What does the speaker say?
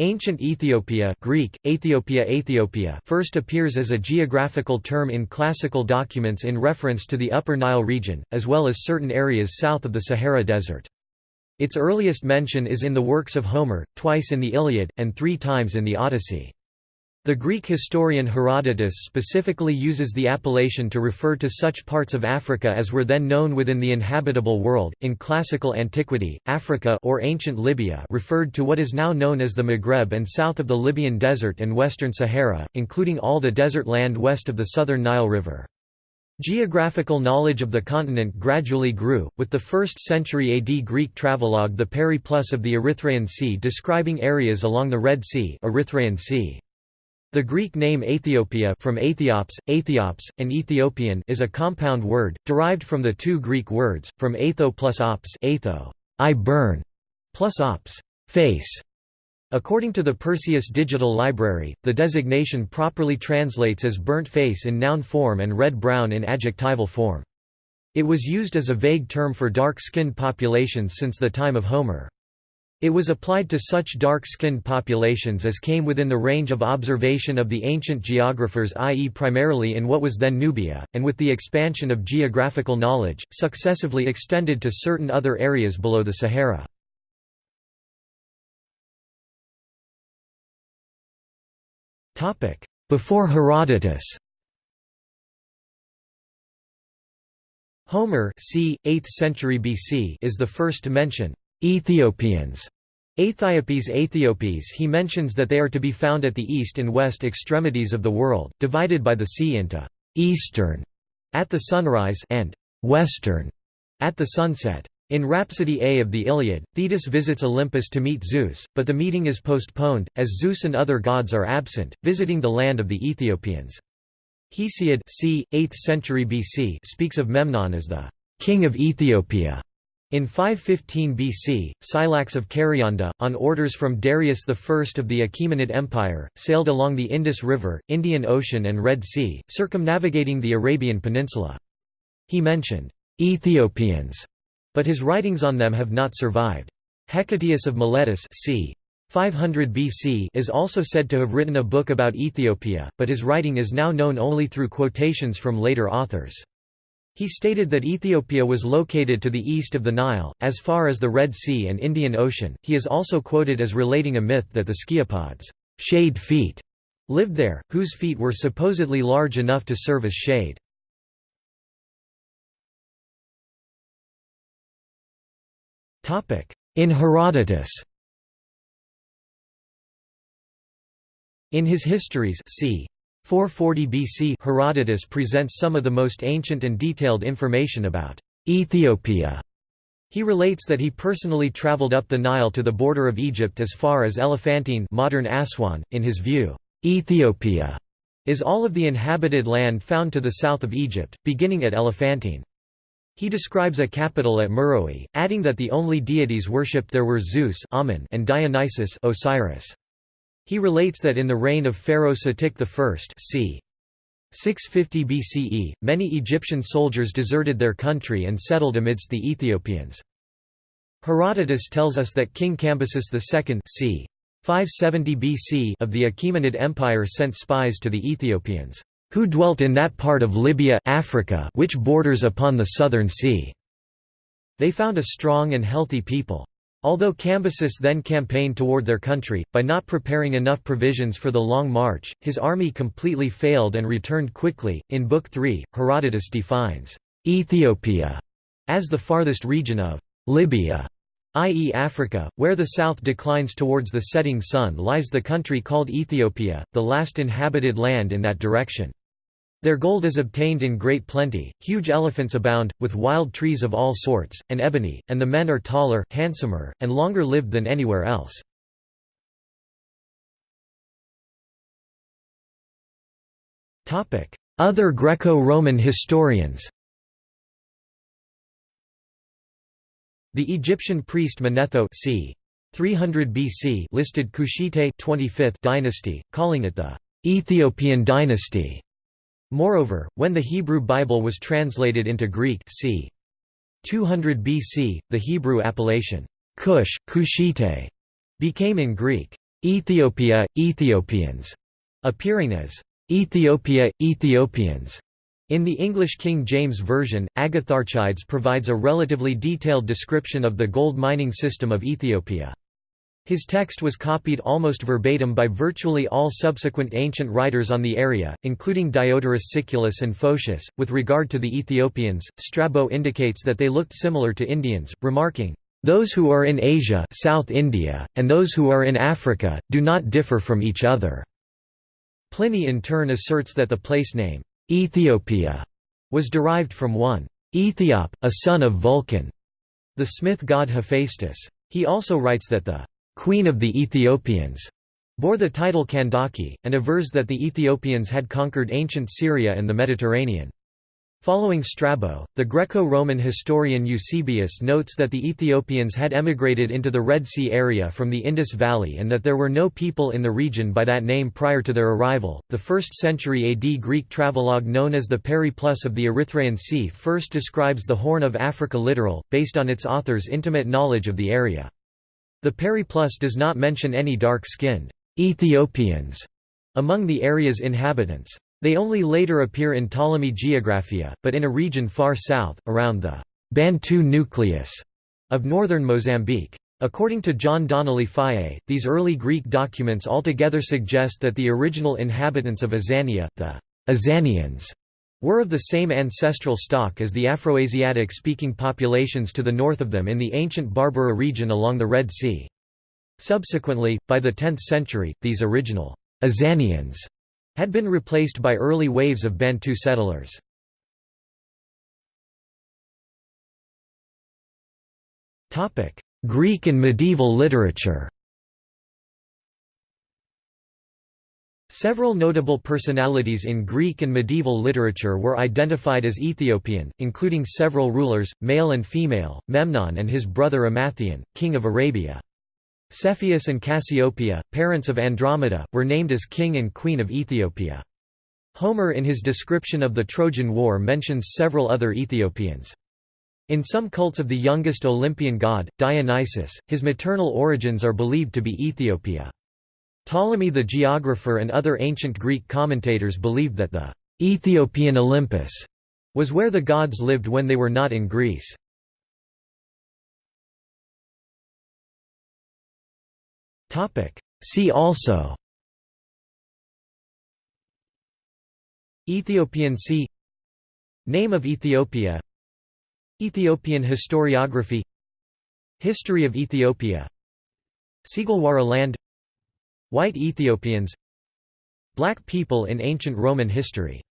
Ancient Ethiopia Greek, Ethiopia Ethiopia first appears as a geographical term in classical documents in reference to the Upper Nile region, as well as certain areas south of the Sahara Desert. Its earliest mention is in the works of Homer, twice in the Iliad, and three times in the Odyssey. The Greek historian Herodotus specifically uses the appellation to refer to such parts of Africa as were then known within the inhabitable world. In classical antiquity, Africa or ancient Libya referred to what is now known as the Maghreb and south of the Libyan Desert and western Sahara, including all the desert land west of the southern Nile River. Geographical knowledge of the continent gradually grew, with the 1st century AD Greek travelogue the Periplus of the Erythraean Sea describing areas along the Red Sea, Erythraean sea. The Greek name Aethiopia from Aethiops, Aethiops, and Ethiopian is a compound word, derived from the two Greek words, from aetho plus ops aetho, I burn, plus ops face. According to the Perseus Digital Library, the designation properly translates as burnt face in noun form and red-brown in adjectival form. It was used as a vague term for dark-skinned populations since the time of Homer. It was applied to such dark-skinned populations as came within the range of observation of the ancient geographers i.e. primarily in what was then Nubia, and with the expansion of geographical knowledge, successively extended to certain other areas below the Sahara. Before Herodotus Homer c. 8th century BC is the first to mention Ethiopians Aethiopes Aethiopes he mentions that they are to be found at the east and west extremities of the world, divided by the sea into «eastern» at the sunrise and «western» at the sunset. In Rhapsody A of the Iliad, Thetis visits Olympus to meet Zeus, but the meeting is postponed, as Zeus and other gods are absent, visiting the land of the Ethiopians. Hesiod c. 8th century BC speaks of Memnon as the king of Ethiopia. In 515 BC, Scylax of Karyanda, on orders from Darius I of the Achaemenid Empire, sailed along the Indus River, Indian Ocean and Red Sea, circumnavigating the Arabian Peninsula. He mentioned, "'Ethiopians' but his writings on them have not survived. Hecataeus of Miletus c. 500 BC is also said to have written a book about Ethiopia, but his writing is now known only through quotations from later authors. He stated that Ethiopia was located to the east of the Nile, as far as the Red Sea and Indian Ocean. He is also quoted as relating a myth that the sciapods, shade feet, lived there, whose feet were supposedly large enough to serve as shade. In Herodotus In his histories c. 440 BC Herodotus presents some of the most ancient and detailed information about Ethiopia. He relates that he personally traveled up the Nile to the border of Egypt as far as Elephantine modern Aswan. .In his view, Ethiopia is all of the inhabited land found to the south of Egypt, beginning at Elephantine. He describes a capital at Meroe, adding that the only deities worshipped there were Zeus and Dionysus Osiris. He relates that in the reign of Pharaoh Psamtik I c. 650 BCE, many Egyptian soldiers deserted their country and settled amidst the Ethiopians. Herodotus tells us that King Cambyses II c. 570 BC of the Achaemenid Empire sent spies to the Ethiopians, who dwelt in that part of Libya Africa which borders upon the southern sea. They found a strong and healthy people. Although Cambyses then campaigned toward their country, by not preparing enough provisions for the long march, his army completely failed and returned quickly. In Book 3, Herodotus defines Ethiopia as the farthest region of Libya, i.e., Africa, where the south declines towards the setting sun lies the country called Ethiopia, the last inhabited land in that direction. Their gold is obtained in great plenty, huge elephants abound, with wild trees of all sorts, and ebony, and the men are taller, handsomer, and longer lived than anywhere else. Other Greco-Roman historians The Egyptian priest Manetho c. 300 BC listed Kushite 25th dynasty, calling it the Ethiopian dynasty. Moreover, when the Hebrew Bible was translated into Greek c. 200 BC, the Hebrew appellation Cush, Kushite, became in Greek Ethiopia, Ethiopians, appearing as Ethiopia, Ethiopians. In the English King James Version, Agatharchides provides a relatively detailed description of the gold mining system of Ethiopia. His text was copied almost verbatim by virtually all subsequent ancient writers on the area, including Diodorus Siculus and Photius. With regard to the Ethiopians, Strabo indicates that they looked similar to Indians, remarking, Those who are in Asia South India, and those who are in Africa, do not differ from each other." Pliny in turn asserts that the place name, Ethiopia was derived from one Ethiop, a son of Vulcan, the smith god Hephaestus. He also writes that the queen of the Ethiopians bore the title Kandake, and avers that the Ethiopians had conquered ancient Syria and the Mediterranean. Following Strabo, the Greco-Roman historian Eusebius notes that the Ethiopians had emigrated into the Red Sea area from the Indus Valley and that there were no people in the region by that name prior to their arrival. The 1st century AD Greek travelogue known as the Periplus of the Erythraean Sea first describes the Horn of Africa littoral, based on its author's intimate knowledge of the area. The Periplus does not mention any dark-skinned Ethiopians among the area's inhabitants. They only later appear in Ptolemy Geographia, but in a region far south, around the Bantu nucleus of northern Mozambique. According to John Donnelly Fage, these early Greek documents altogether suggest that the original inhabitants of Azania, the Azanians, were of the same ancestral stock as the Afroasiatic-speaking populations to the north of them in the ancient Barbara region along the Red Sea. Subsequently, by the 10th century, these original Azanians had been replaced by early waves of Bantu settlers. Greek and medieval literature Several notable personalities in Greek and medieval literature were identified as Ethiopian, including several rulers, male and female, Memnon and his brother Emathion, king of Arabia. Cepheus and Cassiopeia, parents of Andromeda, were named as king and queen of Ethiopia. Homer in his description of the Trojan War mentions several other Ethiopians. In some cults of the youngest Olympian god, Dionysus, his maternal origins are believed to be Ethiopia. Ptolemy the geographer and other ancient Greek commentators believed that the Ethiopian Olympus was where the gods lived when they were not in Greece. See also Ethiopian Sea Name of Ethiopia Ethiopian historiography History of Ethiopia Sigelwara land White Ethiopians Black people in ancient Roman history